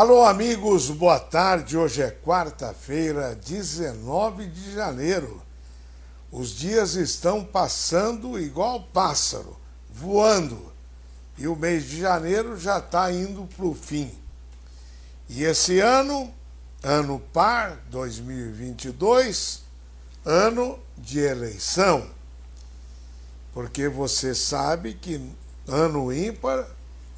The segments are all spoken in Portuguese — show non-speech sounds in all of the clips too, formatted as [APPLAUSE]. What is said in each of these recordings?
Alô, amigos, boa tarde. Hoje é quarta-feira, 19 de janeiro. Os dias estão passando igual pássaro, voando. E o mês de janeiro já está indo para o fim. E esse ano, ano par 2022, ano de eleição. Porque você sabe que ano ímpar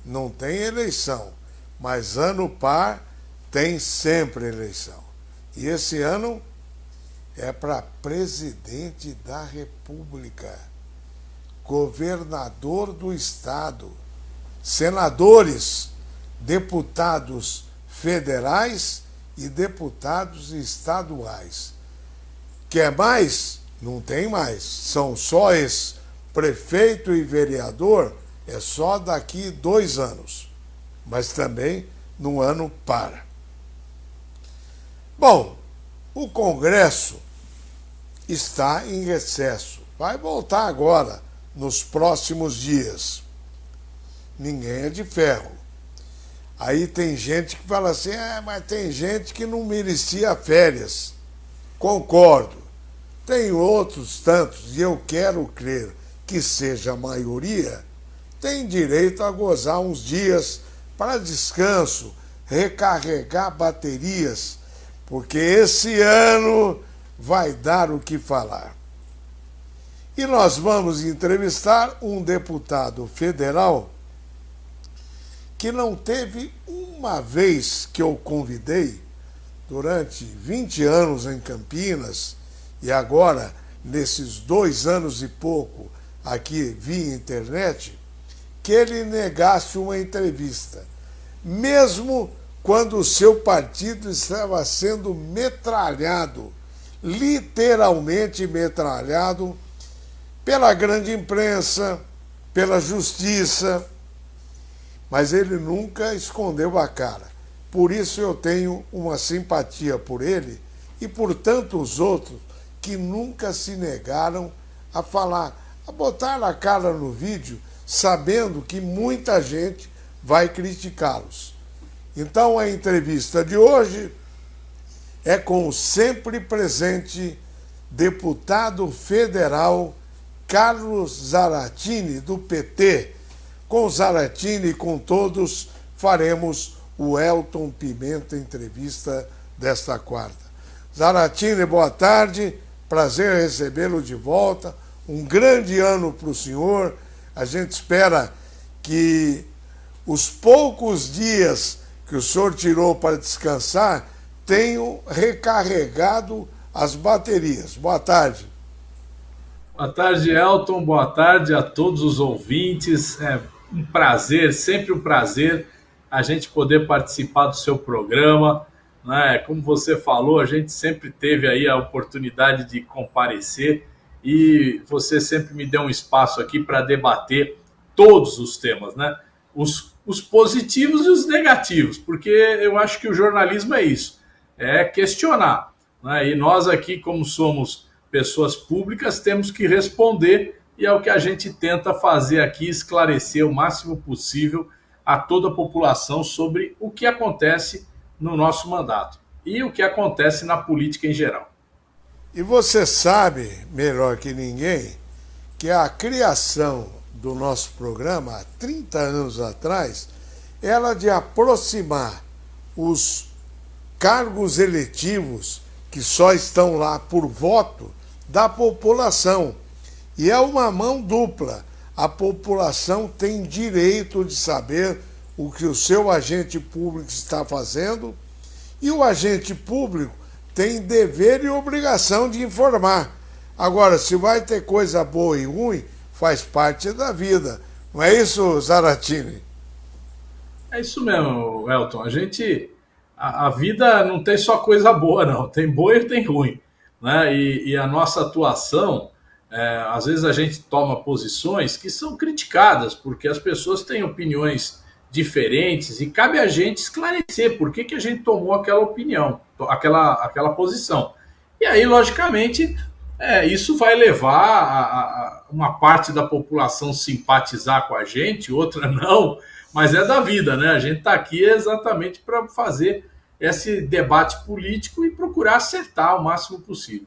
não tem eleição mas ano par tem sempre eleição. E esse ano é para presidente da República, governador do Estado, senadores, deputados federais e deputados estaduais. Quer mais? Não tem mais. São só esses. Prefeito e vereador é só daqui dois anos mas também no ano para. Bom, o Congresso está em recesso. Vai voltar agora, nos próximos dias. Ninguém é de ferro. Aí tem gente que fala assim, é, mas tem gente que não merecia férias. Concordo. Tem outros tantos, e eu quero crer que seja a maioria, tem direito a gozar uns dias para descanso, recarregar baterias, porque esse ano vai dar o que falar. E nós vamos entrevistar um deputado federal que não teve uma vez que eu convidei, durante 20 anos em Campinas, e agora, nesses dois anos e pouco aqui via internet, que ele negasse uma entrevista mesmo quando o seu partido estava sendo metralhado, literalmente metralhado, pela grande imprensa, pela justiça, mas ele nunca escondeu a cara. Por isso eu tenho uma simpatia por ele e por tantos outros que nunca se negaram a falar, a botar a cara no vídeo, sabendo que muita gente vai criticá-los. Então a entrevista de hoje é com o sempre presente deputado federal Carlos Zaratini, do PT. Com Zaratini e com todos faremos o Elton Pimenta entrevista desta quarta. Zaratini, boa tarde, prazer recebê-lo de volta. Um grande ano para o senhor. A gente espera que os poucos dias que o senhor tirou para descansar tenham recarregado as baterias. Boa tarde. Boa tarde, Elton. Boa tarde a todos os ouvintes. É um prazer, sempre um prazer a gente poder participar do seu programa. Né? Como você falou, a gente sempre teve aí a oportunidade de comparecer e você sempre me deu um espaço aqui para debater todos os temas, né? Os os positivos e os negativos, porque eu acho que o jornalismo é isso, é questionar. Né? E nós aqui, como somos pessoas públicas, temos que responder e é o que a gente tenta fazer aqui, esclarecer o máximo possível a toda a população sobre o que acontece no nosso mandato e o que acontece na política em geral. E você sabe, melhor que ninguém, que a criação do nosso programa, há 30 anos atrás, era de aproximar os cargos eletivos que só estão lá por voto da população. E é uma mão dupla. A população tem direito de saber o que o seu agente público está fazendo e o agente público tem dever e obrigação de informar. Agora, se vai ter coisa boa e ruim, faz parte da vida. Não é isso, Zaratini? É isso mesmo, Elton. A gente. A, a, vida não tem só coisa boa, não. Tem boa e tem ruim. Né? E, e a nossa atuação, é, às vezes a gente toma posições que são criticadas, porque as pessoas têm opiniões diferentes e cabe a gente esclarecer por que, que a gente tomou aquela opinião, aquela, aquela posição. E aí, logicamente, é, isso vai levar a, a, uma parte da população simpatizar com a gente, outra [LAUGHS] não, mas é da vida, né? A gente está aqui exatamente para fazer esse debate político e procurar acertar o máximo possível.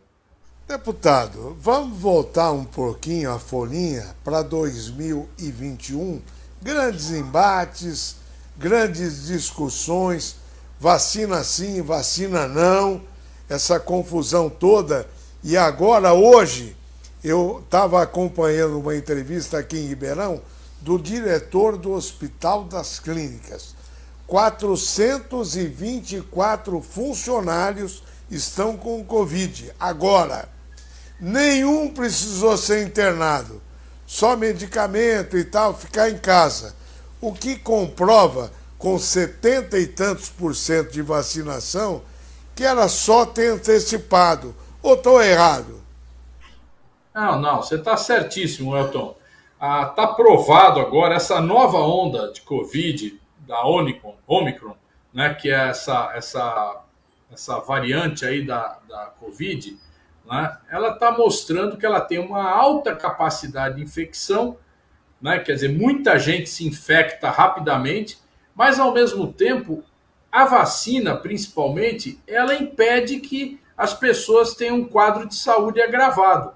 Deputado, vamos voltar um pouquinho a folhinha para 2021. Grandes embates, grandes discussões, vacina sim, vacina não, essa confusão toda. E agora, hoje, eu estava acompanhando uma entrevista aqui em Ribeirão do diretor do Hospital das Clínicas. 424 funcionários estão com Covid. Agora, nenhum precisou ser internado, só medicamento e tal, ficar em casa. O que comprova, com 70 e tantos por cento de vacinação, que era só ter antecipado. Ou estou errado? Não, não, você está certíssimo, Elton. Está ah, provado agora essa nova onda de Covid da Omicron, Omicron né, que é essa, essa, essa variante aí da, da Covid, né, ela está mostrando que ela tem uma alta capacidade de infecção, né, quer dizer, muita gente se infecta rapidamente, mas ao mesmo tempo, a vacina, principalmente, ela impede que as pessoas tenham um quadro de saúde agravado.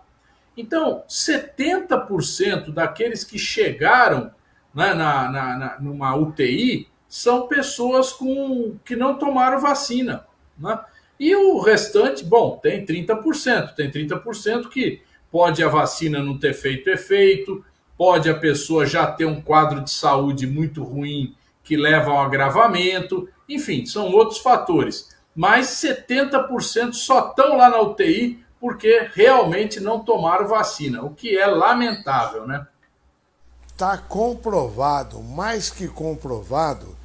Então, 70% daqueles que chegaram né, na, na, na, numa UTI são pessoas com, que não tomaram vacina. Né? E o restante, bom, tem 30%. Tem 30% que pode a vacina não ter feito efeito, pode a pessoa já ter um quadro de saúde muito ruim que leva ao agravamento, enfim, são outros fatores. Mas 70% só estão lá na UTI porque realmente não tomaram vacina, o que é lamentável, né? Está comprovado, mais que comprovado,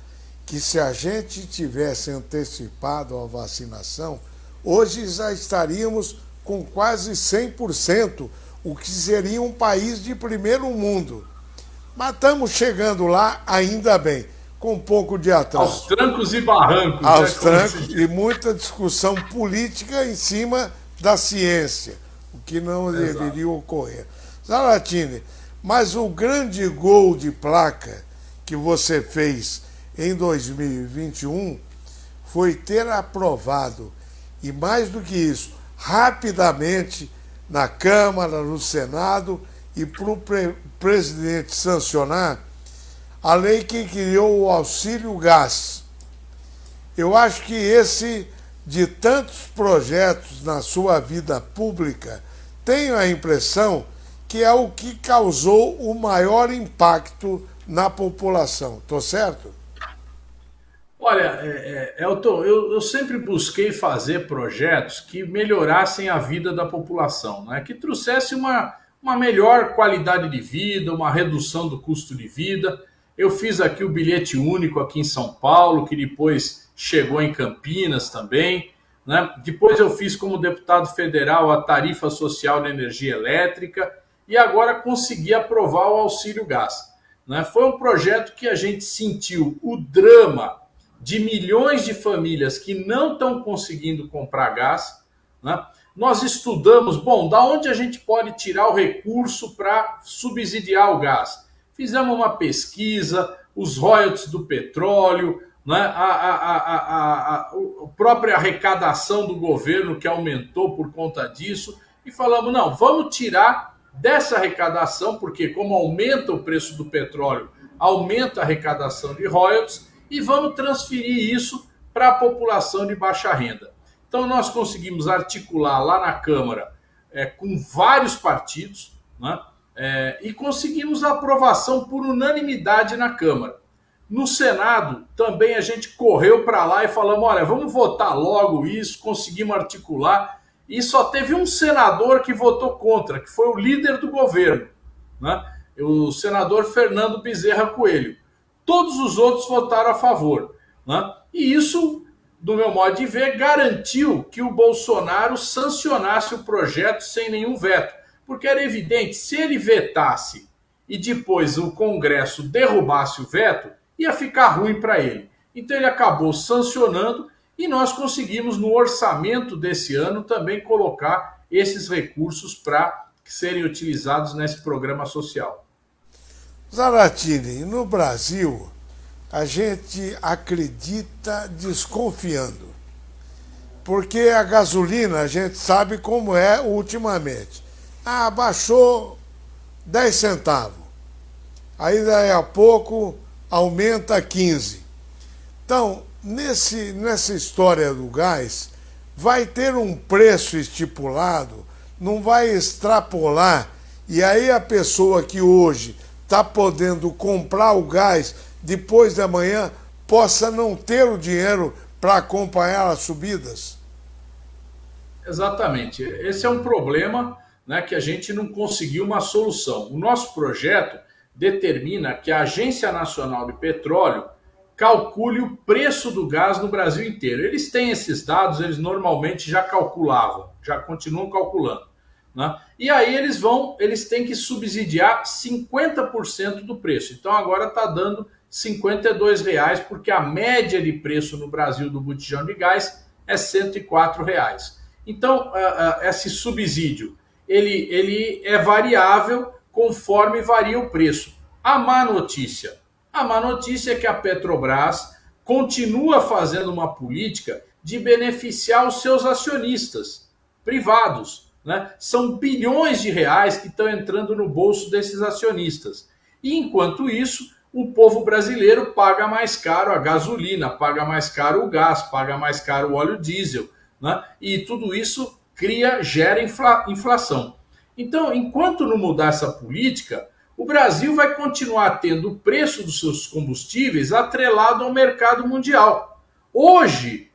que se a gente tivesse antecipado a vacinação, hoje já estaríamos com quase 100%, o que seria um país de primeiro mundo. Mas estamos chegando lá, ainda bem, com um pouco de atraso. Aos trancos e barrancos. Aos né, trancos e muita discussão política em cima da ciência, o que não Exato. deveria ocorrer. Zaratini, mas o grande gol de placa que você fez em 2021 foi ter aprovado, e mais do que isso, rapidamente na Câmara, no Senado e para o pre presidente sancionar a lei que criou o auxílio gás. Eu acho que esse de tantos projetos na sua vida pública, tenho a impressão que é o que causou o maior impacto na população. Estou certo? Olha, é, é, Elton, eu, eu, sempre busquei fazer projetos que melhorassem a vida da população, né? que trouxesse uma, uma melhor qualidade de vida, uma redução do custo de vida. Eu fiz aqui o bilhete único aqui em São Paulo, que depois chegou em Campinas também. Né? Depois eu fiz como deputado federal a tarifa social de energia elétrica e agora consegui aprovar o auxílio gás. Né? Foi um projeto que a gente sentiu o drama de milhões de famílias que não estão conseguindo comprar gás. Né? Nós estudamos, bom, da onde a gente pode tirar o recurso para subsidiar o gás? Fizemos uma pesquisa, os royalties do petróleo, né? a, a, a, a, própria arrecadação do governo que aumentou por conta disso, e falamos: não, vamos tirar dessa arrecadação, porque como aumenta o preço do petróleo, aumenta a arrecadação de royalties, e vamos transferir isso para a população de baixa renda. Então nós conseguimos articular lá na Câmara é, com vários partidos, né? É, e conseguimos a aprovação por unanimidade na Câmara. No Senado, também a gente correu para lá e falamos: olha, vamos votar logo isso, conseguimos articular. E só teve um senador que votou contra, que foi o líder do governo, né? o senador Fernando Bezerra Coelho. Todos os outros votaram a favor. Né? E isso, do meu modo de ver, garantiu que o Bolsonaro sancionasse o projeto sem nenhum veto. Porque era evidente, se ele vetasse e depois o Congresso derrubasse o veto, ia ficar ruim para ele. Então ele acabou sancionando e nós conseguimos no orçamento desse ano também colocar esses recursos para serem utilizados nesse programa social. Zaratini, no Brasil, a gente acredita desconfiando. Porque a gasolina, a gente sabe como é ultimamente. Ah, baixou 10 centavos. Aí daí a pouco aumenta 15. Então, nesse, nessa história do gás, vai ter um preço estipulado, não vai extrapolar, e aí a pessoa que hoje está podendo comprar o gás depois da manhã possa não ter o dinheiro para acompanhar as subidas? Exatamente. Esse é um problema né, que a gente não conseguiu uma solução. O nosso projeto determina que a Agência Nacional de Petróleo calcule o preço do gás no Brasil inteiro. Eles têm esses dados, eles normalmente já calculavam, já continuam calculando. Né? E aí eles vão, eles têm que subsidiar 50% do preço. Então agora está dando 52 reais, porque a média de preço no Brasil do botijão de gás é 104 reais. Então, esse subsídio ele, ele é variável conforme varia o preço. A má notícia. A má notícia é que a Petrobras continua fazendo uma política de beneficiar os seus acionistas privados. Né? São bilhões de reais que estão entrando no bolso desses acionistas. E enquanto isso, o povo brasileiro paga mais caro a gasolina, paga mais caro o gás, paga mais caro o óleo diesel, né? E tudo isso cria, gera infla, inflação. Então, enquanto não mudar essa política, o Brasil vai continuar tendo o preço dos seus combustíveis atrelado ao mercado mundial. Hoje,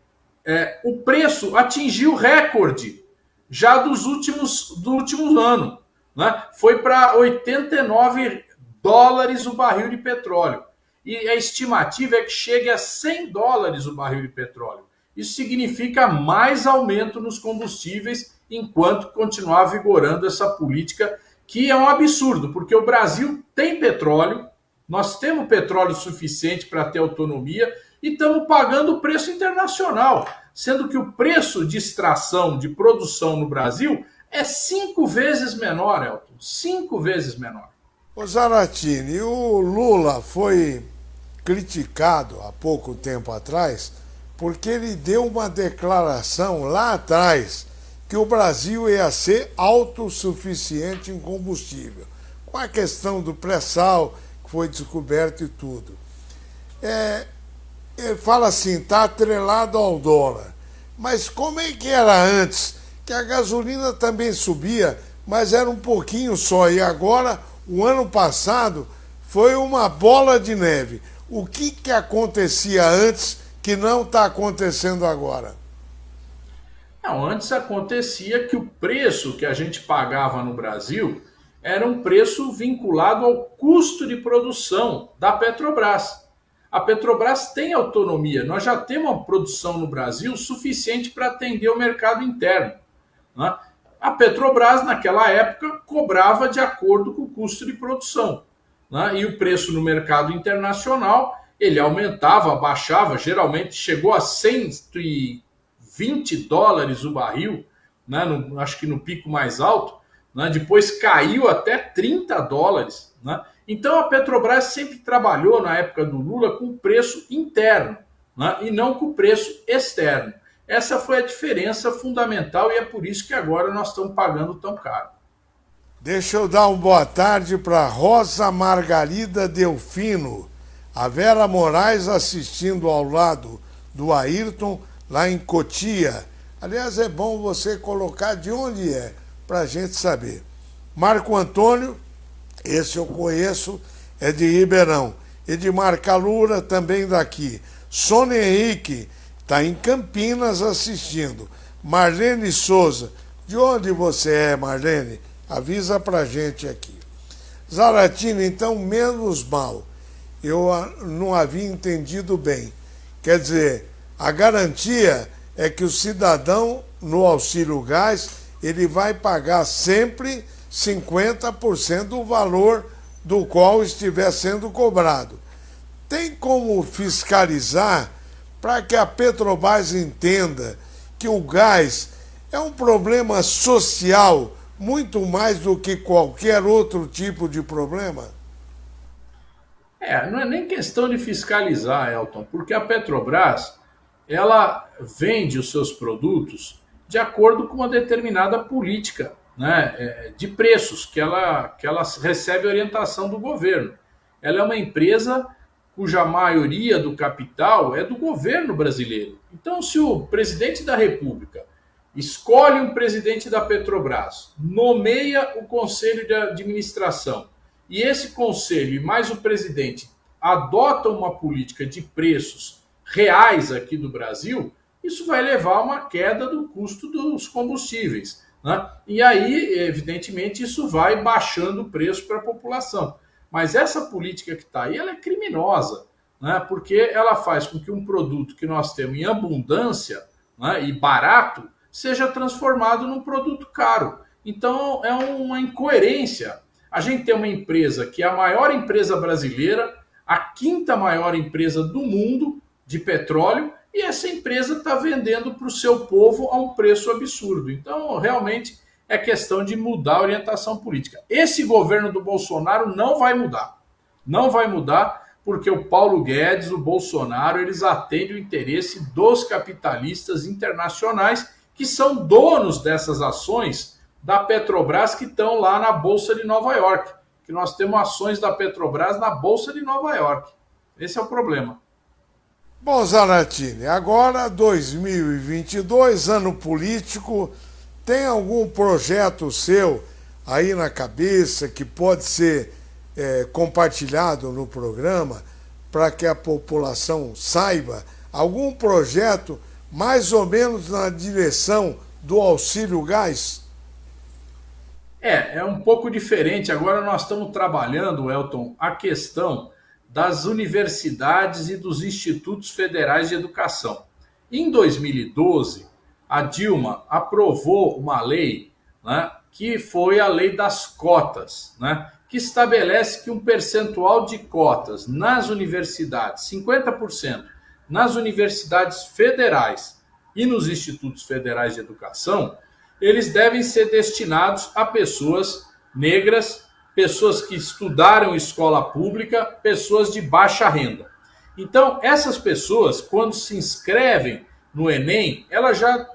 é, o preço atingiu recorde já dos últimos do último ano, né? Foi para 89 dólares o barril de petróleo. E a estimativa é que chegue a 100 dólares o barril de petróleo. Isso significa mais aumento nos combustíveis enquanto continuar vigorando essa política que é um absurdo, porque o Brasil tem petróleo, nós temos petróleo suficiente para ter autonomia e estamos pagando o preço internacional, sendo que o preço de extração, de produção no Brasil é cinco vezes menor, Elton, cinco vezes menor. Ô Zaratini, o Lula foi criticado há pouco tempo atrás porque ele deu uma declaração lá atrás que o Brasil ia ser autossuficiente em combustível, com a questão do pré-sal que foi descoberto e tudo. É, ele fala assim, está atrelado ao dólar. Mas como é que era antes? Que a gasolina também subia, mas era um pouquinho só, e agora o ano passado foi uma bola de neve. O que, que acontecia antes que não está acontecendo agora? Não, antes acontecia que o preço que a gente pagava no Brasil era um preço vinculado ao custo de produção da Petrobras. A Petrobras tem autonomia, nós já temos uma produção no Brasil suficiente para atender o mercado interno. Né? A Petrobras, naquela época, cobrava de acordo com o custo de produção. Né? E o preço no mercado internacional, ele aumentava, baixava, geralmente chegou a 120 dólares o barril, né? no, acho que no pico mais alto, né? depois caiu até 30 dólares. Né? Então a Petrobras sempre trabalhou, na época do Lula, com preço interno né? e não com preço externo. Essa foi a diferença fundamental e é por isso que agora nós estamos pagando tão caro. Deixa eu dar uma boa tarde para Rosa Margarida Delfino, a Vera Moraes assistindo ao lado do Ayrton lá em Cotia. Aliás, é bom você colocar de onde é, para a gente saber. Marco Antônio, esse eu conheço, é de Ribeirão. Edmar Calura, também daqui. Sônia Henrique, Está em Campinas assistindo. Marlene Souza. De onde você é, Marlene? Avisa pra gente aqui. Zaratina, então, menos mal. Eu não havia entendido bem. Quer dizer, a garantia é que o cidadão, no auxílio gás, ele vai pagar sempre 50% do valor do qual estiver sendo cobrado. Tem como fiscalizar para que a Petrobras entenda que o gás é um problema social muito mais do que qualquer outro tipo de problema? É, não é nem questão de fiscalizar, Elton, porque a Petrobras ela vende os seus produtos de acordo com uma determinada política né, é, de preços que ela, que ela recebe orientação do governo. Ela é uma empresa cuja maioria do capital é do governo brasileiro. Então, se o presidente da República escolhe um presidente da Petrobras, nomeia o conselho de administração, e esse conselho e mais o presidente adotam uma política de preços reais aqui do Brasil, isso vai levar a uma queda do custo dos combustíveis. Né? E aí, evidentemente, isso vai baixando o preço para a população. Mas essa política que está aí, ela é criminosa, né? porque ela faz com que um produto que nós temos em abundância né, e barato seja transformado num produto caro. Então, é uma incoerência. A gente tem uma empresa que é a maior empresa brasileira, a quinta maior empresa do mundo de petróleo, e essa empresa está vendendo para o seu povo a um preço absurdo. Então, realmente, é questão de mudar a orientação política. Esse governo do Bolsonaro não vai mudar. Não vai mudar porque o Paulo Guedes, o Bolsonaro, eles atendem o interesse dos capitalistas internacionais que são donos dessas ações da Petrobras que estão lá na Bolsa de Nova York. Que nós temos ações da Petrobras na Bolsa de Nova York. Esse é o problema. Bom, Zaratini, agora 2022, ano político, tem algum projeto seu aí na cabeça que pode ser é, compartilhado no programa para que a população saiba? Algum projeto mais ou menos na direção do auxílio gás? É, é um pouco diferente. Agora nós estamos trabalhando, Elton, a questão das universidades e dos institutos federais de educação. Em 2012, a Dilma aprovou uma lei né, que foi a lei das cotas, né, que estabelece que um percentual de cotas nas universidades, 50%, nas universidades federais e nos institutos federais de educação, eles devem ser destinados a pessoas negras, pessoas que estudaram escola pública, pessoas de baixa renda. Então, essas pessoas, quando se inscrevem no Enem, elas já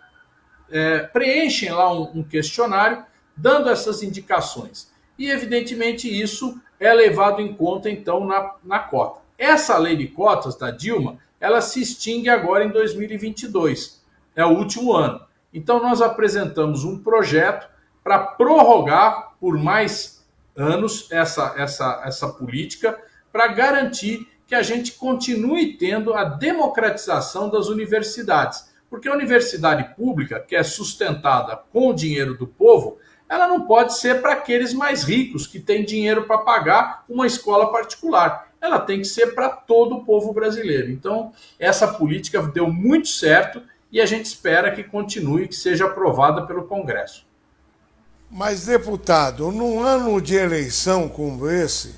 é, preenchem lá um, um questionário dando essas indicações. E, evidentemente, isso é levado em conta, então, na, na cota. Essa lei de cotas da Dilma, ela se extingue agora em 2022. É o último ano. Então, nós apresentamos um projeto para prorrogar por mais anos essa, essa, essa política, para garantir que a gente continue tendo a democratização das universidades. Porque a universidade pública, que é sustentada com o dinheiro do povo, ela não pode ser para aqueles mais ricos que têm dinheiro para pagar uma escola particular. Ela tem que ser para todo o povo brasileiro. Então, essa política deu muito certo e a gente espera que continue, que seja aprovada pelo Congresso. Mas, deputado, num ano de eleição como esse,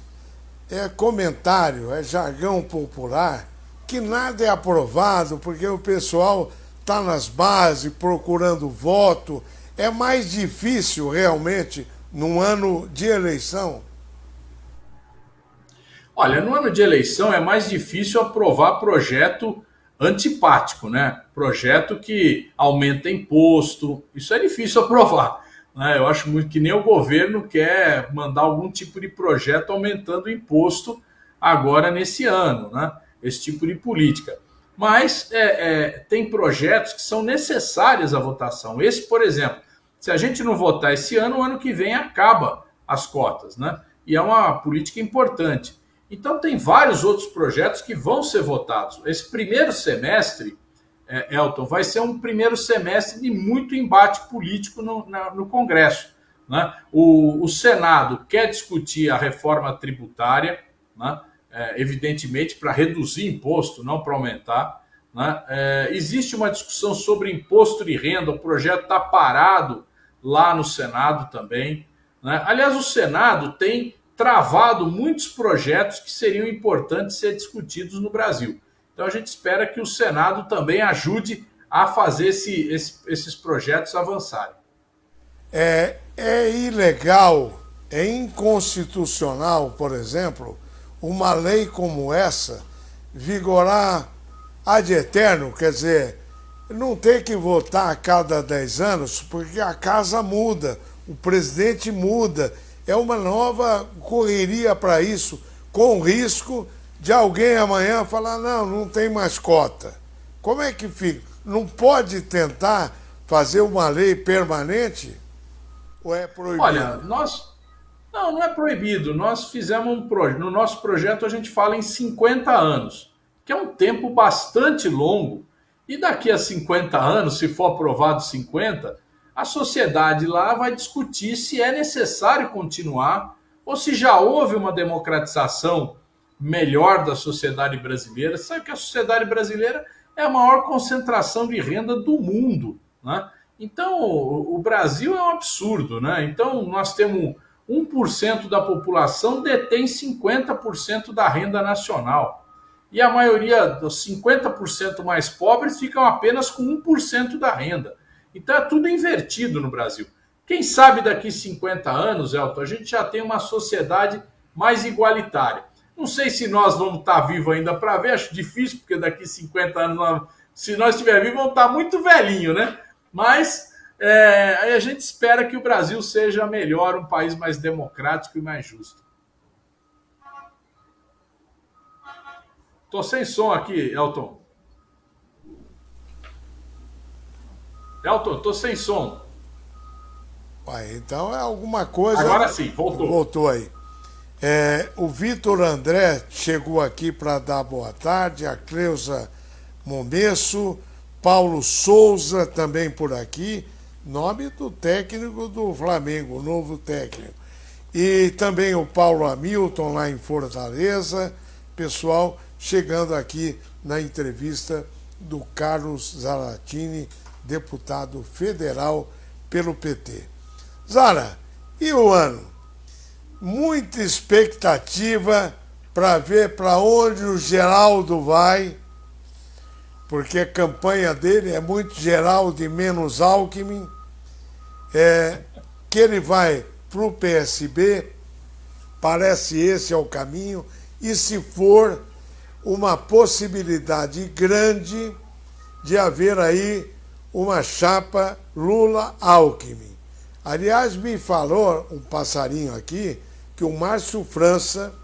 é comentário, é jargão popular, que nada é aprovado porque o pessoal está nas bases procurando voto. É mais difícil realmente num ano de eleição? Olha, no ano de eleição é mais difícil aprovar projeto antipático, né? Projeto que aumenta imposto. Isso é difícil aprovar. Né? Eu acho muito que nem o governo quer mandar algum tipo de projeto aumentando o imposto agora nesse ano, né? Esse tipo de política. Mas é, é, tem projetos que são necessários à votação. Esse, por exemplo, se a gente não votar esse ano, o ano que vem acaba as cotas, né? E é uma política importante. Então, tem vários outros projetos que vão ser votados. Esse primeiro semestre, é, Elton, vai ser um primeiro semestre de muito embate político no, na, no Congresso. Né? O, o Senado quer discutir a reforma tributária, né? é, evidentemente, para reduzir imposto, não para aumentar. Né? É, existe uma discussão sobre imposto de renda, o projeto está parado lá no Senado também. Né? Aliás, o Senado tem travado muitos projetos que seriam importantes ser discutidos no Brasil. Então a gente espera que o Senado também ajude a fazer esse, esse, esses projetos avançarem. É, é ilegal, é inconstitucional, por exemplo, uma lei como essa vigorar ad eterno, quer dizer, não tem que votar a cada 10 anos, porque a casa muda, o presidente muda, é uma nova correria para isso, com risco de alguém amanhã falar, não, não tem mais cota. Como é que fica? Não pode tentar fazer uma lei permanente? Ou é proibido? Olha, nós. Não, não é proibido. Nós fizemos um projeto. No nosso projeto a gente fala em 50 anos, que é um tempo bastante longo. E daqui a 50 anos, se for aprovado 50, a sociedade lá vai discutir se é necessário continuar ou se já houve uma democratização melhor da sociedade brasileira. Sabe que a sociedade brasileira é a maior concentração de renda do mundo. Né? Então, o Brasil é um absurdo. Né? Então, nós temos 1% da população detém 50% da renda nacional. E a maioria dos 50% mais pobres ficam apenas com 1% da renda. Então é tudo invertido no Brasil. Quem sabe daqui 50 anos, Elton, a gente já tem uma sociedade mais igualitária. Não sei se nós vamos estar vivos ainda para ver, acho difícil, porque daqui 50 anos, se nós estiver vivos, vamos estar muito velhinho, né? Mas é, a gente espera que o Brasil seja melhor, um país mais democrático e mais justo. Tô sem som aqui, Elton. Elton, tô sem som. Ué, então é alguma coisa. Agora sim, voltou. Voltou aí. É, o Vitor André chegou aqui para dar boa tarde, a Cleusa Momesso, Paulo Souza também por aqui, nome do técnico do Flamengo, o novo técnico. E também o Paulo Hamilton lá em Fortaleza, pessoal chegando aqui na entrevista do Carlos Zaratini, deputado federal pelo PT. Zara, e o ano? muita expectativa para ver para onde o Geraldo vai, porque a campanha dele é muito Geraldo e menos Alckmin, é, que ele vai para o PSB, parece esse é o caminho, e se for uma possibilidade grande de haver aí uma chapa Lula-Alckmin. Aliás, me falou um passarinho aqui que o Márcio França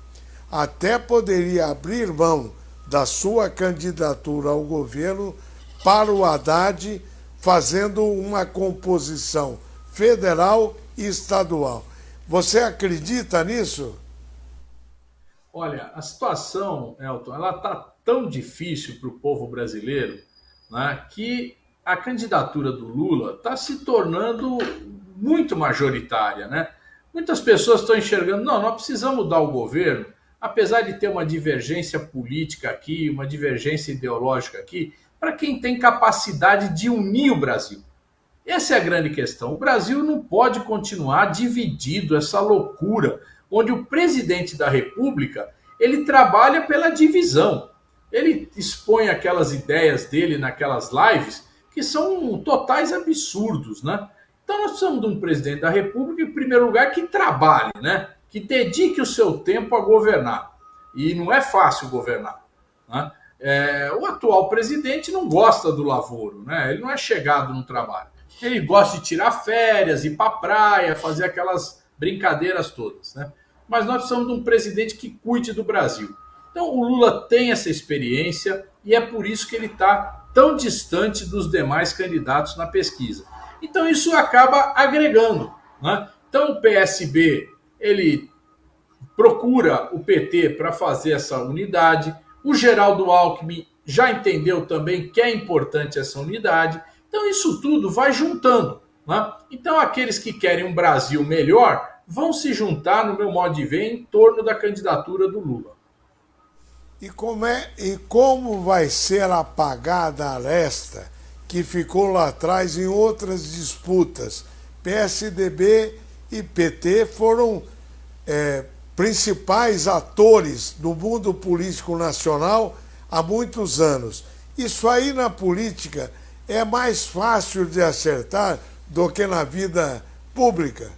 até poderia abrir mão da sua candidatura ao governo para o Haddad, fazendo uma composição federal e estadual. Você acredita nisso? Olha, a situação, Elton, ela está tão difícil para o povo brasileiro né, que a candidatura do Lula está se tornando muito majoritária, né? Muitas pessoas estão enxergando, não, nós precisamos mudar o governo, apesar de ter uma divergência política aqui, uma divergência ideológica aqui, para quem tem capacidade de unir o Brasil. Essa é a grande questão. O Brasil não pode continuar dividido, essa loucura, onde o presidente da República ele trabalha pela divisão. Ele expõe aquelas ideias dele naquelas lives que são totais absurdos, né? Então nós precisamos de um presidente da República, em primeiro lugar, que trabalhe, né? que dedique o seu tempo a governar. E não é fácil governar. Né? É, o atual presidente não gosta do lavoro, né? ele não é chegado no trabalho. Ele gosta de tirar férias, ir para praia, fazer aquelas brincadeiras todas. Né? Mas nós precisamos de um presidente que cuide do Brasil. Então o Lula tem essa experiência e é por isso que ele está tão distante dos demais candidatos na pesquisa. Então isso acaba agregando. Né? Então o PSB ele procura o PT para fazer essa unidade. O Geraldo Alckmin já entendeu também que é importante essa unidade. Então isso tudo vai juntando. Né? Então aqueles que querem um Brasil melhor vão se juntar, no meu modo de ver, em torno da candidatura do Lula. E como, é, e como vai ser apagada a aresta que ficou lá atrás em outras disputas. PSDB e PT foram é, principais atores do mundo político nacional há muitos anos. Isso aí na política é mais fácil de acertar do que na vida pública.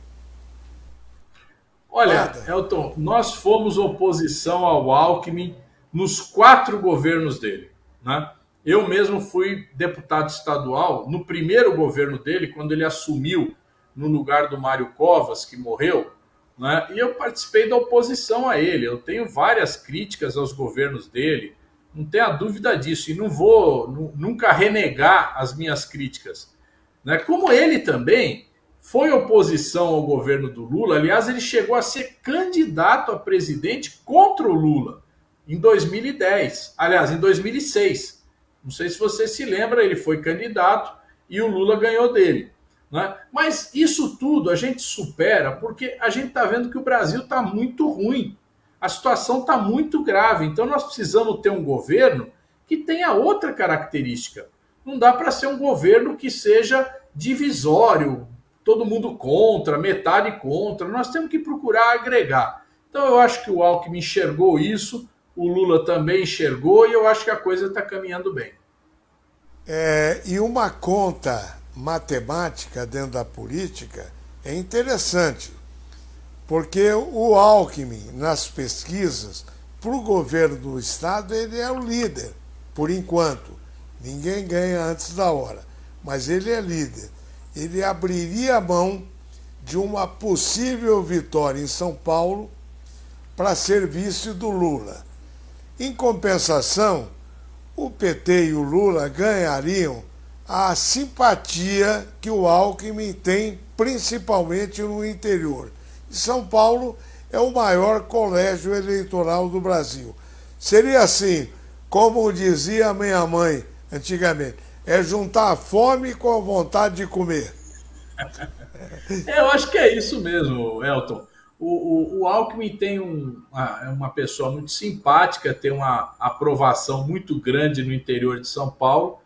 Olha. Elton, nós fomos oposição ao Alckmin nos quatro governos dele. Né? Eu mesmo fui deputado estadual no primeiro governo dele, quando ele assumiu no lugar do Mário Covas, que morreu, né? e eu participei da oposição a ele. Eu tenho várias críticas aos governos dele, não tenha dúvida disso, e não vou nunca renegar as minhas críticas. Né? Como ele também foi oposição ao governo do Lula, aliás, ele chegou a ser candidato a presidente contra o Lula em 2010, aliás, em 2006. Não sei se você se lembra, ele foi candidato e o Lula ganhou dele. Né? Mas isso tudo a gente supera porque a gente está vendo que o Brasil está muito ruim. A situação está muito grave. Então nós precisamos ter um governo que tenha outra característica. Não dá para ser um governo que seja divisório, todo mundo contra, metade contra. Nós temos que procurar agregar. Então eu acho que o Alckmin enxergou isso, o Lula também enxergou e eu acho que a coisa está caminhando bem. É, e uma conta matemática dentro da política é interessante, porque o Alckmin, nas pesquisas, para o governo do Estado, ele é o líder, por enquanto. Ninguém ganha antes da hora, mas ele é líder. Ele abriria a mão de uma possível vitória em São Paulo para ser vice do Lula. Em compensação, o PT e o Lula ganhariam a simpatia que o Alckmin tem, principalmente no interior. São Paulo é o maior colégio eleitoral do Brasil. Seria assim, como dizia minha mãe antigamente, é juntar a fome com a vontade de comer. [LAUGHS] Eu acho que é isso mesmo, Elton. O, o, o Alckmin tem um, uma, é uma pessoa muito simpática, tem uma aprovação muito grande no interior de São Paulo,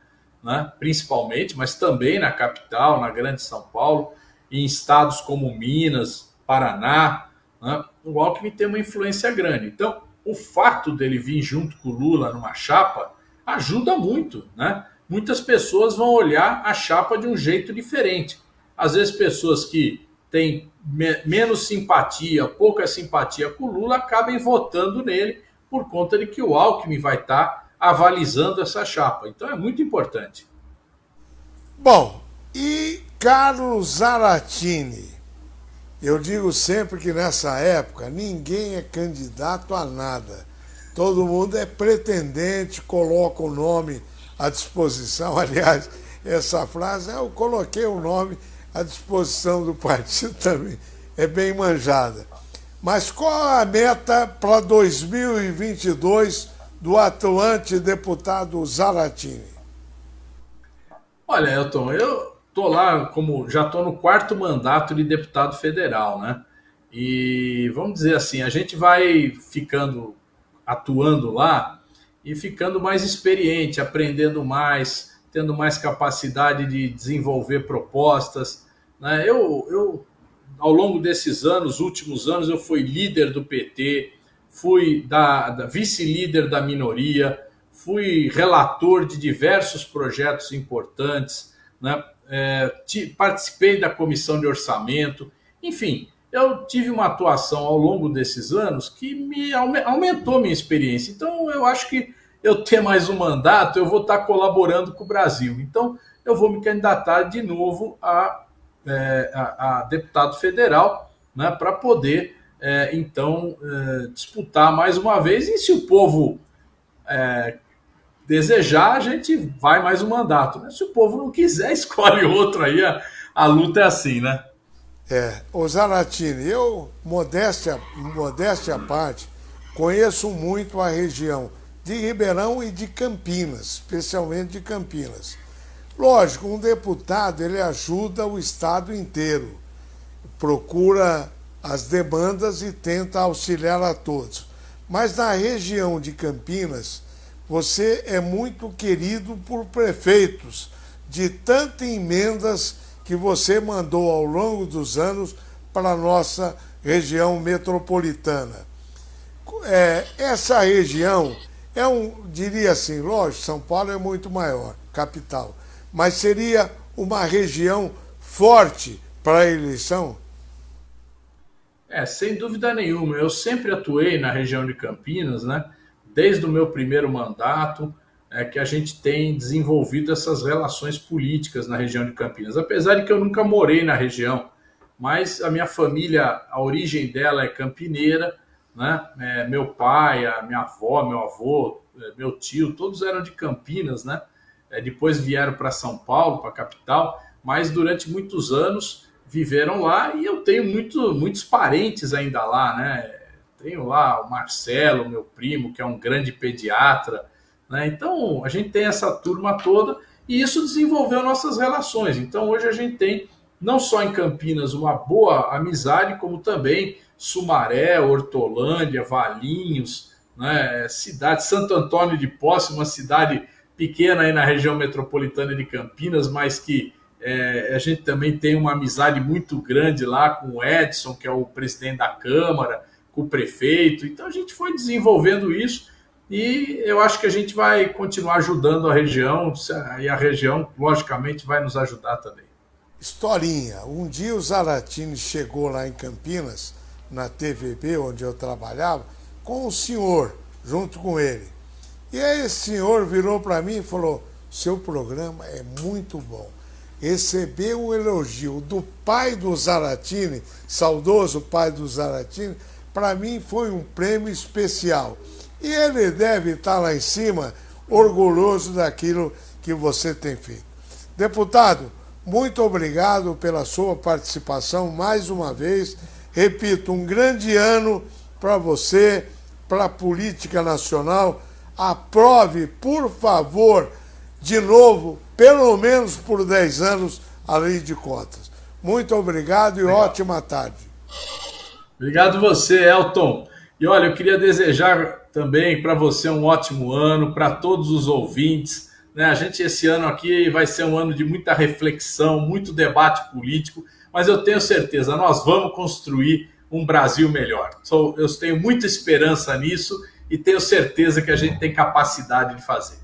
né, principalmente, mas também na capital, na grande São Paulo, em estados como Minas, Paraná. Né, o Alckmin tem uma influência grande. Então, o fato dele vir junto com o Lula numa chapa ajuda muito. Né? Muitas pessoas vão olhar a chapa de um jeito diferente. Às vezes, pessoas que têm me menos simpatia, pouca simpatia com o Lula, acabem votando nele por conta de que o Alckmin vai estar avalizando essa chapa. Então é muito importante. Bom, e Carlos Zaratini? Eu digo sempre que nessa época ninguém é candidato a nada. Todo mundo é pretendente, coloca o nome à disposição. [LAUGHS] Aliás, essa frase, eu coloquei o nome à disposição do partido [LAUGHS] também, é bem manjada. Mas qual a meta para 2022 do atuante deputado Zaratini? Olha, Elton, eu tô lá como já tô no quarto mandato de deputado federal, né? E vamos dizer assim, a gente vai ficando atuando lá e ficando mais experiente, aprendendo mais, tendo mais capacidade de desenvolver propostas. Né? Eu, eu, ao longo desses anos, últimos anos, eu fui líder do PT, fui da, da vice-líder da minoria, fui relator de diversos projetos importantes, né? É, participei da comissão de orçamento, enfim, eu tive uma atuação ao longo desses anos que me aumentou minha experiência. Então, eu acho que eu ter mais um mandato, eu vou estar colaborando com o Brasil. Então, eu vou me candidatar de novo a, é, a, a deputado federal, né, para poder é, então é, disputar mais uma vez. E se o povo é, desejar, a gente vai mais um mandato. Né? Se o povo não quiser, [LAUGHS] escolhe outro aí. A, a luta é assim, né? É, o Zaratini, eu, modéstia, modéstia à parte, conheço muito a região de Ribeirão e de Campinas, especialmente de Campinas. Lógico, um deputado ele ajuda o estado inteiro, procura as demandas e tenta auxiliar a todos. Mas na região de Campinas, você é muito querido por prefeitos de tantas emendas que você mandou ao longo dos anos para a nossa região metropolitana. É, essa região é um, diria assim, lógico, São Paulo é muito maior, capital, mas seria uma região forte para a eleição? É, sem dúvida nenhuma. Eu sempre atuei na região de Campinas, né? Desde o meu primeiro mandato, é que a gente tem desenvolvido essas relações políticas na região de Campinas. Apesar de que eu nunca morei na região, mas a minha família, a origem dela é campineira, né? É, meu pai, a minha avó, meu avô, é, meu tio, todos eram de Campinas, né? É, depois vieram para São Paulo, para a capital, mas durante muitos anos viveram lá e eu tenho muito, muitos parentes ainda lá, né? Tenho lá o Marcelo, meu primo, que é um grande pediatra, né? Então a gente tem essa turma toda e isso desenvolveu nossas relações. Então hoje a gente tem não só em Campinas uma boa amizade, como também Sumaré, Hortolândia, Valinhos, né? cidade Santo Antônio de Posse, uma cidade pequena aí na região metropolitana de Campinas, mas que é, a gente também tem uma amizade muito grande lá com o Edson, que é o presidente da Câmara, com o prefeito. Então a gente foi desenvolvendo isso e eu acho que a gente vai continuar ajudando a região e a região, logicamente, vai nos ajudar também. Historinha. Um dia o Zaratini chegou lá em Campinas, na TVB, onde eu trabalhava, com o senhor, junto com ele. E aí esse senhor virou para mim e falou: seu programa é muito bom. Receber o elogio do pai do Zaratini, saudoso pai do Zaratini, para mim foi um prêmio especial. E ele deve estar lá em cima, orgulhoso daquilo que você tem feito. Deputado, muito obrigado pela sua participação mais uma vez. Repito, um grande ano para você, para a política nacional. Aprove, por favor, de novo, pelo menos por 10 anos, a lei de cotas. Muito obrigado e Legal. ótima tarde. Obrigado você, Elton. E olha, eu queria desejar também para você um ótimo ano, para todos os ouvintes. Né? A gente, esse ano aqui, vai ser um ano de muita reflexão, muito debate político, mas eu tenho certeza, nós vamos construir um Brasil melhor. Eu tenho muita esperança nisso e tenho certeza que a gente tem capacidade de fazer.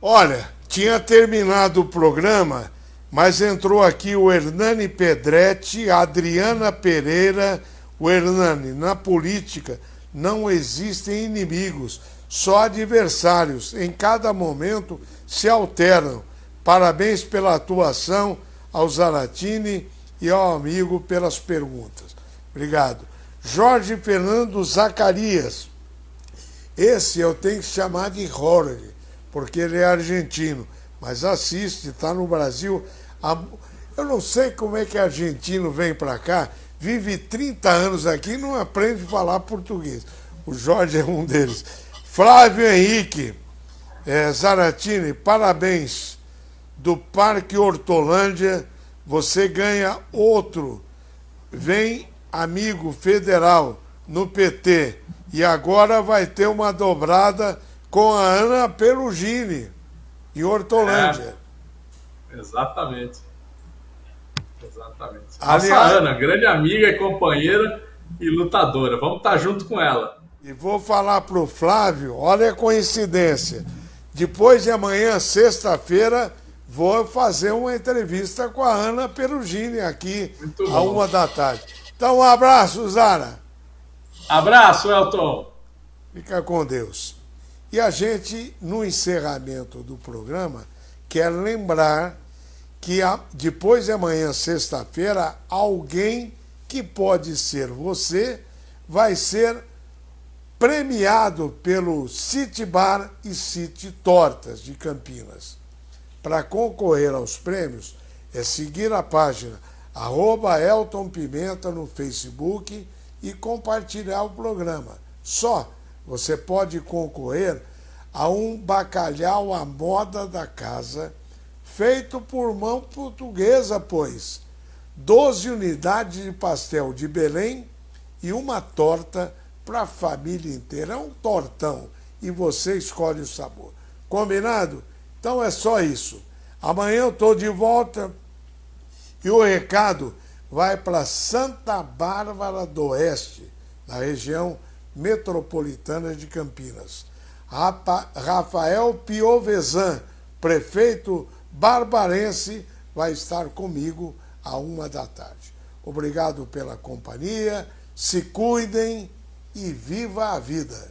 Olha, tinha terminado o programa, mas entrou aqui o Hernani Pedretti, Adriana Pereira. O Hernani, na política, não existem inimigos, só adversários. Em cada momento se alternam. Parabéns pela atuação ao Zaratini e ao amigo pelas perguntas. Obrigado. Jorge Fernando Zacarias. Esse eu tenho que chamar de Jorge, porque ele é argentino, mas assiste, está no Brasil. Eu não sei como é que argentino vem para cá vive 30 anos aqui e não aprende a falar português. O Jorge é um deles. Flávio Henrique é, Zaratini, parabéns. Do Parque Hortolândia, você ganha outro. Vem amigo federal no PT. E agora vai ter uma dobrada com a Ana Perugini, em Hortolândia. É, exatamente. Exatamente. Aliás, Nossa Ana, grande amiga e companheira e lutadora. Vamos estar junto com ela. E vou falar para o Flávio, olha a coincidência. Depois de amanhã, sexta-feira, vou fazer uma entrevista com a Ana Perugini aqui, a uma da tarde. Então, um abraço, Zara. Abraço, Elton. Fica com Deus. E a gente, no encerramento do programa, quer lembrar que depois de amanhã, sexta-feira, alguém que pode ser você vai ser premiado pelo City Bar e City Tortas de Campinas. Para concorrer aos prêmios, é seguir a página arroba Elton Pimenta no Facebook e compartilhar o programa. Só você pode concorrer a um bacalhau à moda da casa feito por mão portuguesa, pois. 12 unidades de pastel de Belém e uma torta para a família inteira. É um tortão e você escolhe o sabor. Combinado? Então é só isso. Amanhã eu estou de volta e o recado vai para Santa Bárbara do Oeste, na região metropolitana de Campinas. Rafael Piovesan, prefeito barbarense vai estar comigo a uma da tarde. Obrigado pela companhia. se cuidem e viva a vida.